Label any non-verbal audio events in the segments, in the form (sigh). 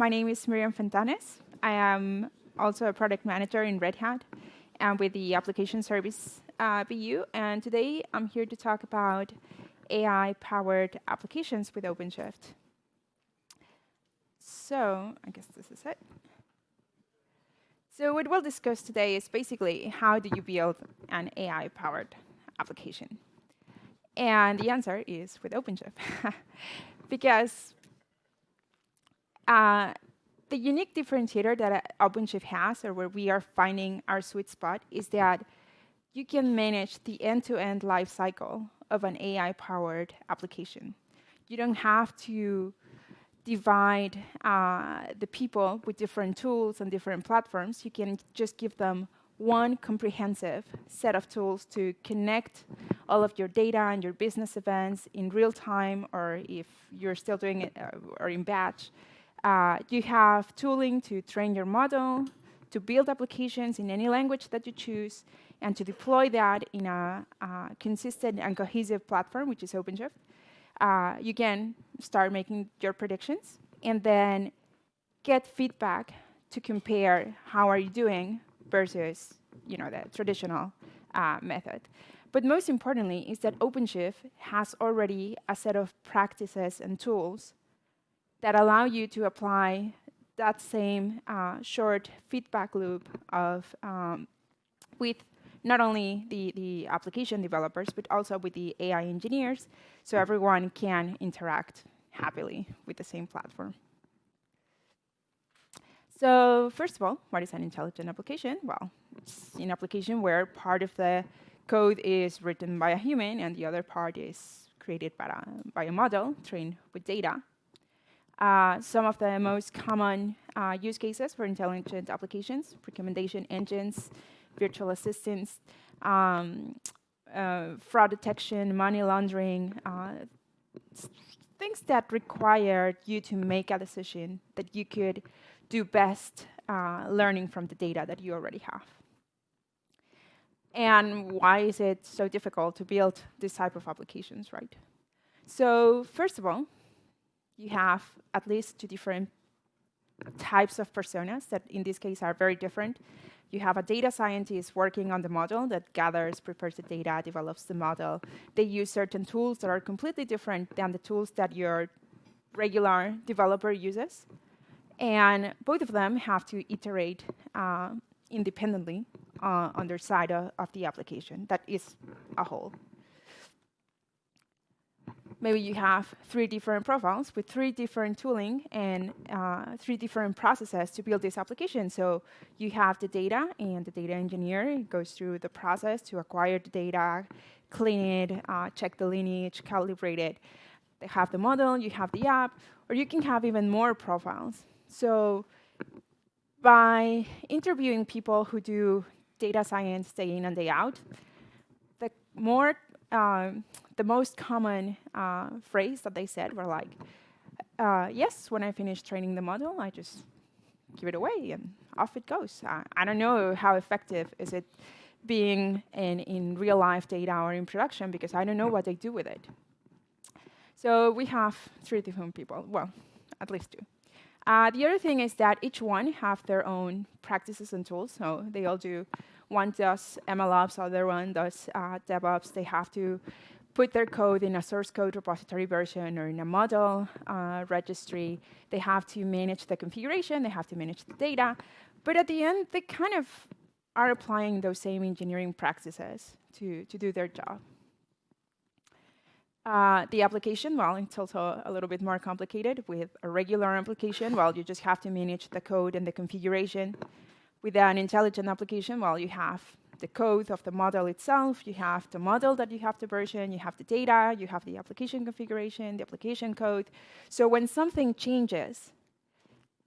my name is Miriam Fentanes. I am also a product manager in Red Hat and with the application service uh, BU. And today I'm here to talk about AI-powered applications with OpenShift. So I guess this is it. So what we'll discuss today is basically how do you build an AI-powered application? And the answer is with OpenShift. (laughs) because uh, the unique differentiator that OpenShift has, or where we are finding our sweet spot, is that you can manage the end-to-end -end life cycle of an AI-powered application. You don't have to divide uh, the people with different tools and different platforms. You can just give them one comprehensive set of tools to connect all of your data and your business events in real time, or if you're still doing it uh, or in batch. Uh, you have tooling to train your model, to build applications in any language that you choose, and to deploy that in a, a consistent and cohesive platform, which is OpenShift. Uh, you can start making your predictions and then get feedback to compare how are you doing versus you know, the traditional uh, method. But most importantly is that OpenShift has already a set of practices and tools that allow you to apply that same uh, short feedback loop of um, with not only the, the application developers, but also with the AI engineers, so everyone can interact happily with the same platform. So first of all, what is an intelligent application? Well, it's an application where part of the code is written by a human and the other part is created by a, by a model trained with data. Uh, some of the most common uh, use cases for intelligent applications, recommendation engines, virtual assistants, um, uh, fraud detection, money laundering, uh, things that require you to make a decision that you could do best uh, learning from the data that you already have. And why is it so difficult to build this type of applications, right? So first of all, you have at least two different types of personas that in this case are very different. You have a data scientist working on the model that gathers, prepares the data, develops the model. They use certain tools that are completely different than the tools that your regular developer uses. And both of them have to iterate uh, independently uh, on their side of, of the application. That is a whole maybe you have three different profiles with three different tooling and uh, three different processes to build this application. So you have the data, and the data engineer goes through the process to acquire the data, clean it, uh, check the lineage, calibrate it. They have the model, you have the app, or you can have even more profiles. So by interviewing people who do data science day in and day out, the more um, the most common uh, phrase that they said were like, uh, yes, when I finish training the model, I just give it away and off it goes. Uh, I don't know how effective is it being in, in real life data or in production because I don't know what they do with it. So we have three different people, well, at least two. Uh, the other thing is that each one have their own practices and tools. So they all do, one does MLOps, other one does uh, DevOps. They have to put their code in a source code repository version or in a model uh, registry. They have to manage the configuration, they have to manage the data. But at the end, they kind of are applying those same engineering practices to, to do their job. Uh, the application, well, it's also a little bit more complicated. With a regular application, well, you just have to manage the code and the configuration. With an intelligent application, well, you have the code of the model itself, you have the model that you have to version, you have the data, you have the application configuration, the application code. So when something changes,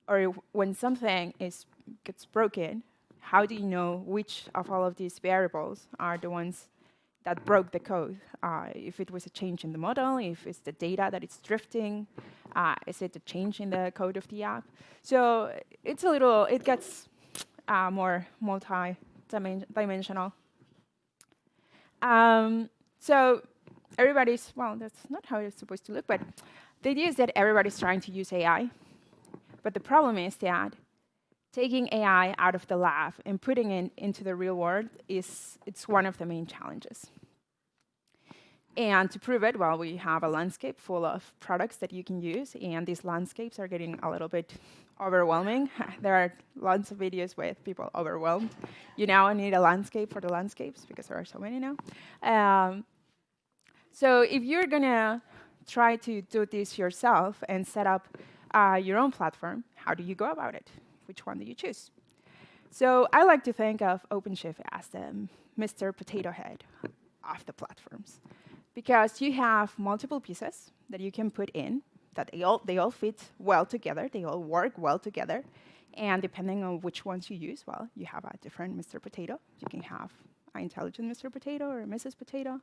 or when something is gets broken, how do you know which of all of these variables are the ones that broke the code? Uh, if it was a change in the model, if it's the data that it's drifting, uh, is it a change in the code of the app? So it's a little, it gets uh, more multi dimensional. Um, so everybody's, well, that's not how it's supposed to look, but the idea is that everybody's trying to use AI. But the problem is that taking AI out of the lab and putting it into the real world is it's one of the main challenges. And to prove it, well, we have a landscape full of products that you can use, and these landscapes are getting a little bit overwhelming. (laughs) there are lots of videos with people overwhelmed. You now need a landscape for the landscapes because there are so many now. Um, so if you're going to try to do this yourself and set up uh, your own platform, how do you go about it? Which one do you choose? So I like to think of OpenShift as the Mr. Potato Head of the platforms because you have multiple pieces that you can put in that they all, they all fit well together, they all work well together, and depending on which ones you use, well, you have a different Mr. Potato. You can have an intelligent Mr. Potato or a Mrs. Potato.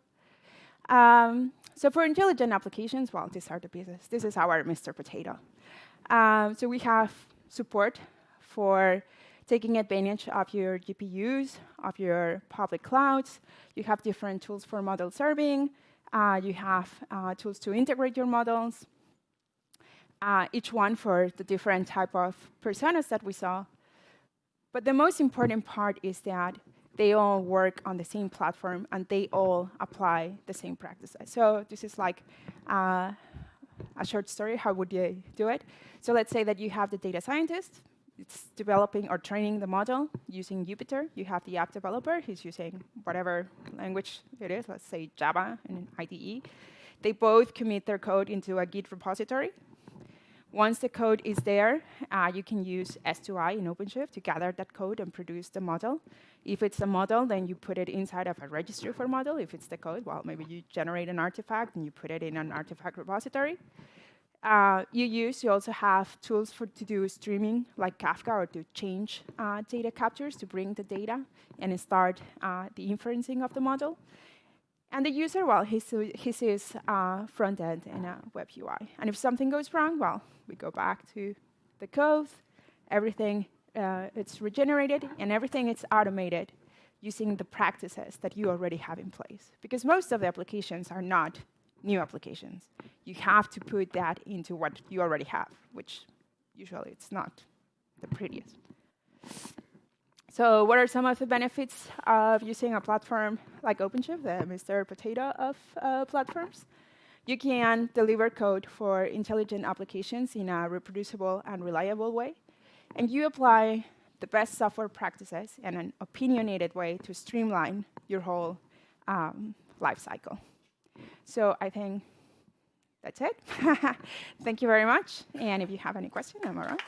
Um, so for intelligent applications, well, these are the pieces. This is our Mr. Potato. Um, so we have support for taking advantage of your GPUs, of your public clouds. You have different tools for model serving. Uh, you have uh, tools to integrate your models, uh, each one for the different type of personas that we saw. But the most important part is that they all work on the same platform and they all apply the same practices. So this is like uh, a short story. How would you do it? So let's say that you have the data scientist it's developing or training the model using Jupyter. You have the app developer who's using whatever language it is, let's say Java and IDE. They both commit their code into a Git repository. Once the code is there, uh, you can use S2I in OpenShift to gather that code and produce the model. If it's a model, then you put it inside of a registry for model. If it's the code, well, maybe you generate an artifact and you put it in an artifact repository uh, you use, you also have tools for to do streaming like Kafka or to change uh, data captures to bring the data and start uh, the inferencing of the model. And the user, well, he, he sees uh, front end and a web UI. And if something goes wrong, well, we go back to the code, everything uh, it's regenerated, and everything is automated using the practices that you already have in place. Because most of the applications are not new applications. You have to put that into what you already have, which usually it's not the prettiest. So what are some of the benefits of using a platform like OpenShift, the Mr. Potato of uh, platforms? You can deliver code for intelligent applications in a reproducible and reliable way. And you apply the best software practices in an opinionated way to streamline your whole um, life cycle. So I think that's it. (laughs) Thank you very much. And if you have any questions, I'm around.